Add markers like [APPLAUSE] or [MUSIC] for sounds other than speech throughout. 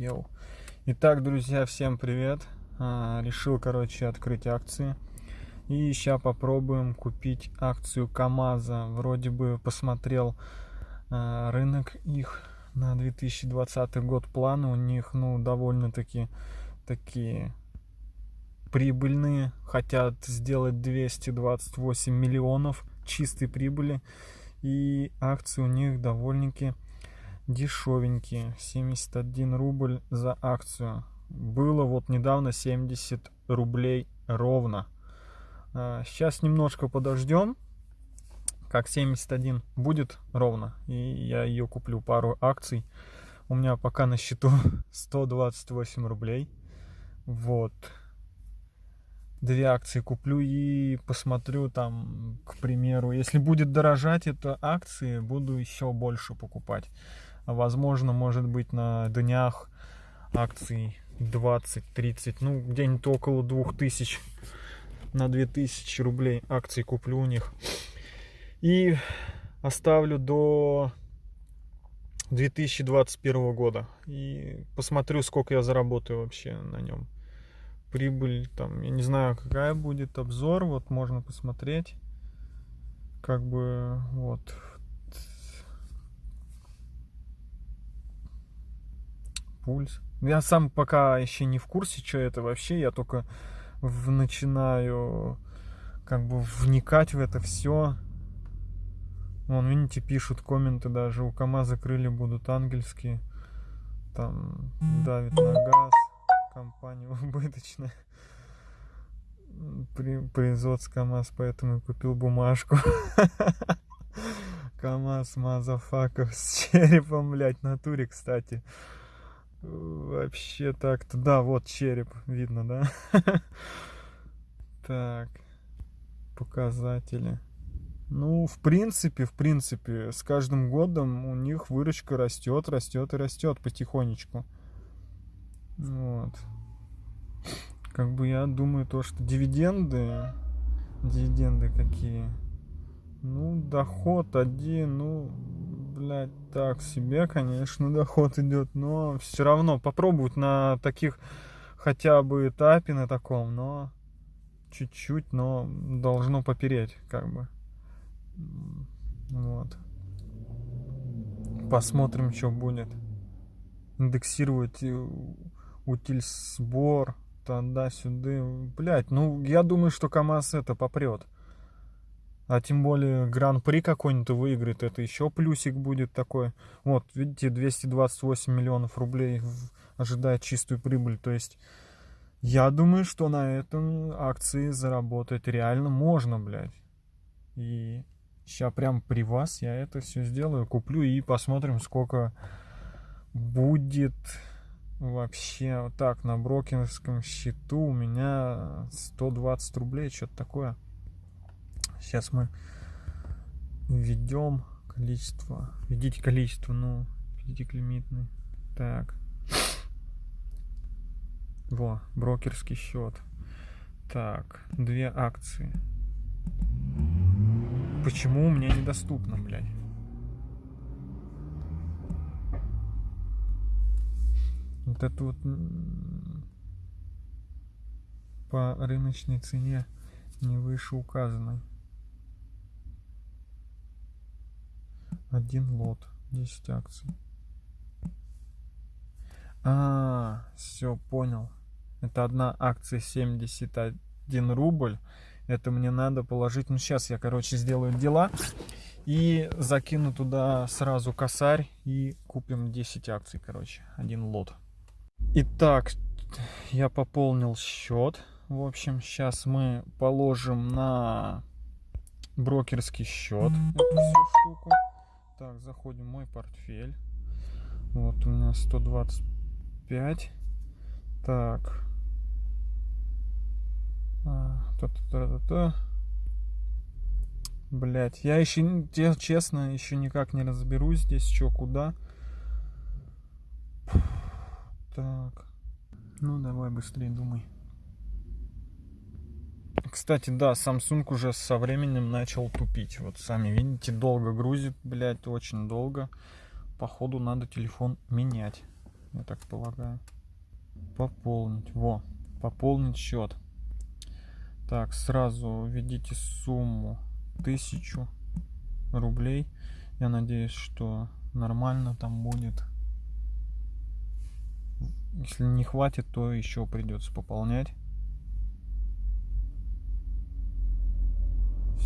Йоу. Итак, друзья, всем привет. А, решил, короче, открыть акции. И сейчас попробуем купить акцию КАМАЗа. Вроде бы посмотрел а, рынок их на 2020 год планы. У них, ну, довольно-таки такие прибыльные. Хотят сделать 228 миллионов чистой прибыли. И акции у них довольно-таки дешевенькие 71 рубль за акцию. Было вот недавно 70 рублей ровно. Сейчас немножко подождем как 71 будет ровно и я ее куплю пару акций. У меня пока на счету [LAUGHS] 128 рублей. Вот. Две акции куплю и посмотрю там к примеру если будет дорожать это акции буду еще больше покупать возможно, может быть, на днях акций 20-30, ну, где-нибудь около 2000 на 2000 рублей акций куплю у них. И оставлю до 2021 года. И посмотрю, сколько я заработаю вообще на нем. Прибыль там, я не знаю, какая будет обзор. Вот можно посмотреть. Как бы вот пульс. Я сам пока еще не в курсе, что это вообще. Я только в, начинаю как бы вникать в это все. Вон, видите, пишут комменты даже. У КамАЗа крылья будут ангельские. Там давит на газ. Компания [LAUGHS] убыточная. При, производство КамАЗ, поэтому и купил бумажку. [LAUGHS] КамАЗ, мазафаков с [LAUGHS] черепом, блядь, натуре, кстати. Вообще так-то, да, вот череп видно, да? [LAUGHS] Так, показатели. Ну, в принципе, в принципе, с каждым годом у них выручка растет, растет и растет потихонечку. Вот. Как бы я думаю, то, что дивиденды, дивиденды какие? Ну, доход один, ну, блядь, так себе, конечно, [LAUGHS] доход идет, но все равно попробовать на таких хотя бы этапе на таком, но чуть-чуть, но должно попереть, как бы. Вот. Посмотрим, что будет. Индексировать утиль сбор, туда-сюда. Блять, ну я думаю, что КамАЗ это попрет. А тем более гран-при какой-нибудь выиграет, это еще плюсик будет такой. Вот, видите, 228 миллионов рублей ожидает чистую прибыль. То есть, я думаю, что на этом акции заработать реально можно, блядь. И сейчас прям при вас я это все сделаю, куплю и посмотрим, сколько будет вообще. Вот так, на брокерском счету у меня 120 рублей, что-то такое. Сейчас мы введем количество. Введите количество, ну, введите лимитный. Так. Во, брокерский счет. Так, две акции. Почему мне недоступно, блядь? Вот это вот по рыночной цене не выше указанной. Один лот. 10 акций. А все понял. Это одна акция 71 рубль. Это мне надо положить. Ну сейчас я короче сделаю дела и закину туда сразу косарь и купим 10 акций короче. Один лот. Итак я пополнил счет. В общем сейчас мы положим на брокерский счет. Эту всю штуку так, заходим в мой портфель. Вот у меня 125. Так. А, та -та -та -та -та. Блять, я еще, честно, еще никак не разберусь здесь, что, куда. Так. Ну, давай быстрее думай. Кстати, да, Samsung уже со временем начал тупить. Вот сами видите, долго грузит, блядь, очень долго. Походу надо телефон менять. я так полагаю. Пополнить. Во, пополнить счет. Так, сразу введите сумму 1000 рублей. Я надеюсь, что нормально там будет. Если не хватит, то еще придется пополнять.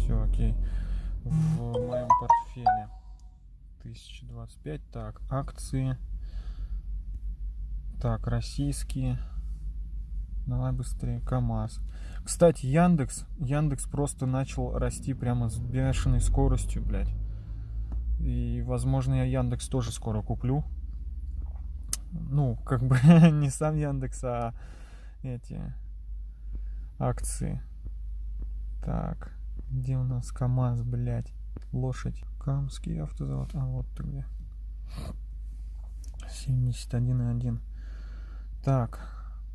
Все, окей. В моем портфеле 1025. Так, акции. Так, российские. Давай быстрее. КАМАЗ. Кстати, Яндекс. Яндекс просто начал расти прямо с бешеной скоростью, блядь. И, возможно, я Яндекс тоже скоро куплю. Ну, как бы [LAUGHS] не сам Яндекс, а эти акции. Так, где у нас КАМАЗ, блядь? Лошадь. Камский автозавод. А, вот ты где. 71,1. Так,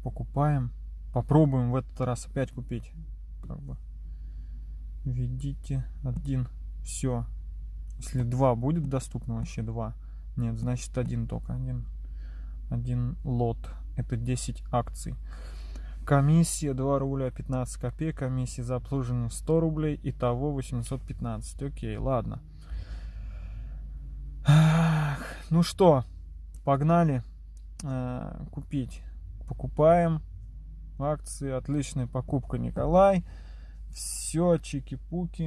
покупаем. Попробуем в этот раз опять купить. Как бы. Введите один. Все. Если два будет доступно, вообще два. Нет, значит один только. Один, один лот. Это 10 акций. Комиссия 2 рубля 15 копеек. Комиссия за обслуживание 100 рублей. Итого 815. Окей, ладно. Ну что, погнали э, купить. Покупаем акции. Отличная покупка, Николай. Все, чики-пуки.